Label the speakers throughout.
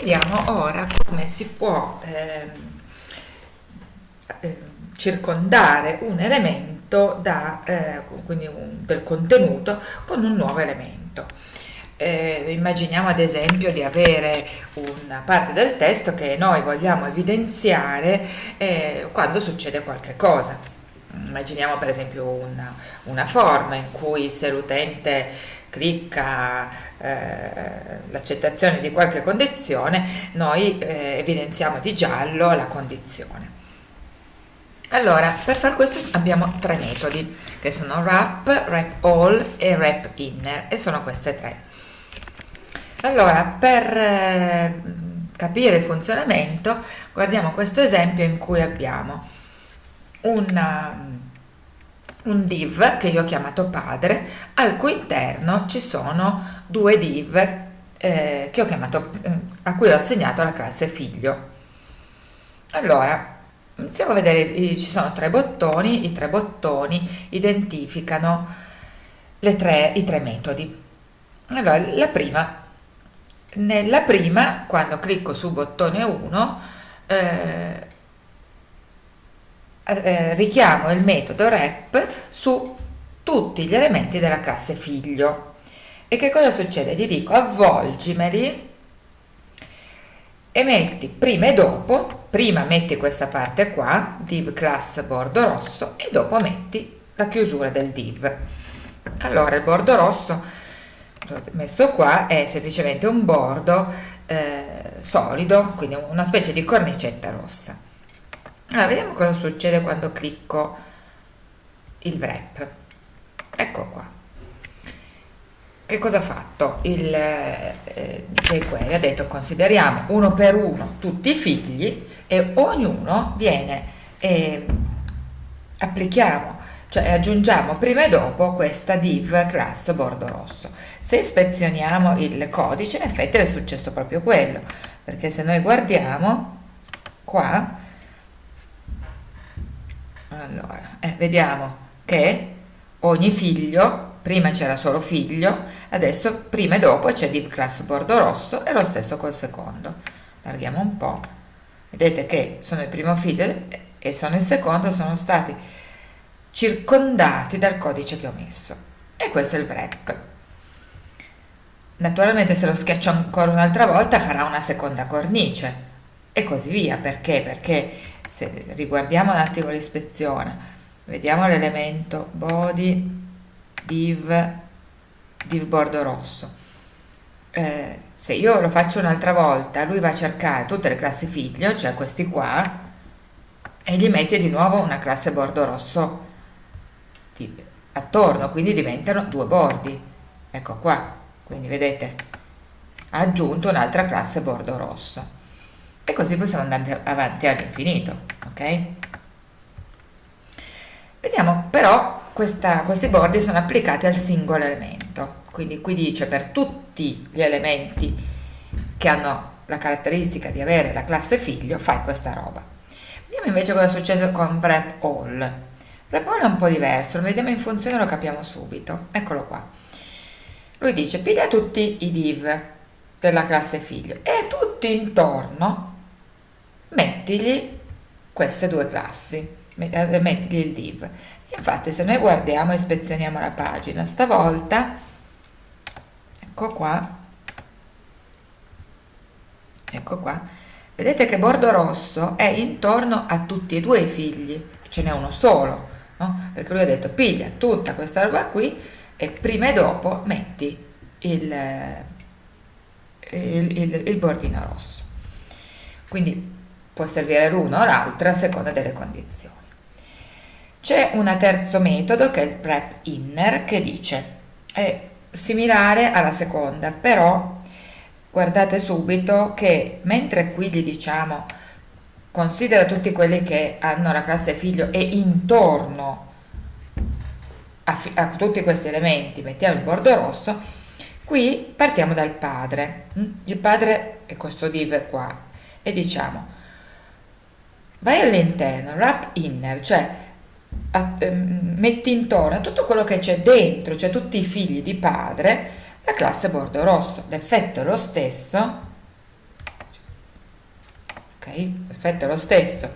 Speaker 1: vediamo ora come si può eh, eh, circondare un elemento da, eh, quindi un, del contenuto con un nuovo elemento. Eh, immaginiamo ad esempio di avere una parte del testo che noi vogliamo evidenziare eh, quando succede qualche cosa. Immaginiamo per esempio una, una forma in cui se l'utente clicca eh, l'accettazione di qualche condizione, noi eh, evidenziamo di giallo la condizione. Allora, per far questo abbiamo tre metodi, che sono wrap, wrap all e wrap inner, e sono queste tre. Allora, per eh, capire il funzionamento, guardiamo questo esempio in cui abbiamo una un div che io ho chiamato padre, al cui interno ci sono due div eh, che ho chiamato, eh, a cui ho assegnato la classe figlio. Allora, iniziamo a vedere, ci sono tre bottoni, i tre bottoni identificano tre, i tre metodi. Allora, la prima, nella prima, quando clicco su bottone 1, eh, eh, richiamo il metodo rep su tutti gli elementi della classe figlio. E che cosa succede? Gli dico avvolgimeli e metti prima e dopo, prima metti questa parte qua, div class bordo rosso, e dopo metti la chiusura del div. Allora il bordo rosso, l'ho messo qua, è semplicemente un bordo eh, solido, quindi una specie di cornicetta rossa. Allora, vediamo cosa succede quando clicco il wrap. Ecco qua. Che cosa ha fatto? Il eh, jQuery ha detto consideriamo uno per uno tutti i figli e ognuno viene, eh, applichiamo, cioè aggiungiamo prima e dopo questa div class bordo rosso. Se ispezioniamo il codice in effetti è successo proprio quello, perché se noi guardiamo qua allora eh, vediamo che ogni figlio prima c'era solo figlio adesso prima e dopo c'è div class bordo rosso e lo stesso col secondo. Allarghiamo un po' vedete che sono il primo figlio e sono il secondo sono stati circondati dal codice che ho messo. E questo è il wrap. Naturalmente se lo schiaccio ancora un'altra volta farà una seconda cornice. E così via. Perché? Perché se riguardiamo un attimo l'ispezione vediamo l'elemento body div div bordo rosso. Eh, se io lo faccio un'altra volta lui va a cercare tutte le classi figlio cioè questi qua e gli mette di nuovo una classe bordo rosso attorno quindi diventano due bordi. Ecco qua quindi vedete ha aggiunto un'altra classe bordo rosso e così possiamo andare avanti all'infinito ok? Vediamo però questa, questi bordi sono applicati al singolo elemento. Quindi qui dice per tutti gli elementi che hanno la caratteristica di avere la classe figlio fai questa roba. Vediamo invece cosa è successo con prep all prep all è un po' diverso lo vediamo in funzione lo capiamo subito. Eccolo qua. Lui dice piglia tutti i div della classe figlio e tutti intorno mettigli queste due classi, eh, mettigli il div. Infatti se noi guardiamo e ispezioniamo la pagina, stavolta, ecco qua, ecco qua, vedete che bordo rosso è intorno a tutti e due i figli, ce n'è uno solo, no? perché lui ha detto piglia tutta questa roba qui e prima e dopo metti il, il, il, il bordino rosso. Quindi può servire l'una o l'altra a seconda delle condizioni. C'è un terzo metodo che è il prep inner che dice è similare alla seconda, però guardate subito che mentre qui gli diciamo considera tutti quelli che hanno la classe figlio e intorno a, a tutti questi elementi mettiamo il bordo rosso, qui partiamo dal padre. Il padre è questo div qua e diciamo vai all'interno, wrap inner, cioè a, ehm, metti intorno tutto quello che c'è dentro, cioè tutti i figli di padre, la classe bordo rosso. L'effetto è lo stesso, l'effetto è lo stesso,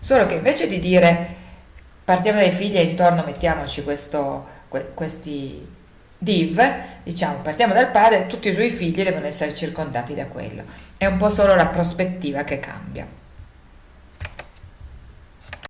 Speaker 1: solo che invece di dire partiamo dai figli e intorno mettiamoci questo, questi div, diciamo partiamo dal padre, tutti i suoi figli devono essere circondati da quello, è un po' solo la prospettiva che cambia.